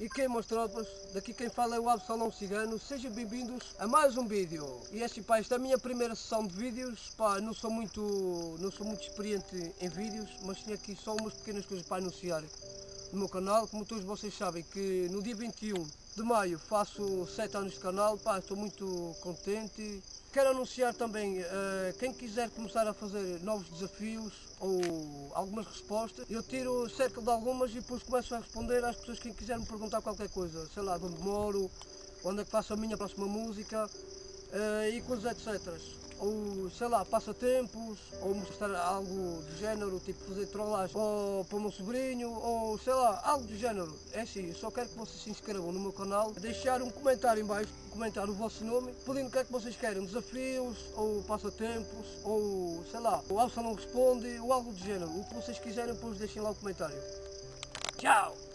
E quem, meus tropas, daqui quem fala é o Absalão Cigano, sejam bem-vindos a mais um vídeo. E assim pá, esta é a minha primeira sessão de vídeos, pá, não sou muito, não sou muito experiente em vídeos, mas tinha aqui só umas pequenas coisas para anunciar no meu canal, como todos vocês sabem que no dia 21 de maio faço 7 anos de canal, pá, estou muito contente. Quero anunciar também, uh, quem quiser começar a fazer novos desafios ou algumas respostas, eu tiro cerca de algumas e depois começo a responder às pessoas que quiserem me perguntar qualquer coisa, sei lá, de onde moro, onde é que faço a minha próxima música uh, e coisas etc ou sei lá, passatempos, ou mostrar algo do género, tipo fazer trollagem ou para o meu sobrinho, ou sei lá, algo do género. É assim, eu só quero que vocês se inscrevam no meu canal, deixar um comentário em baixo, comentar o vosso nome, pedindo o que é que vocês querem, desafios, ou passatempos, ou sei lá, o Alça não responde, ou algo do género. O que vocês quiserem, depois deixem lá o comentário. Tchau!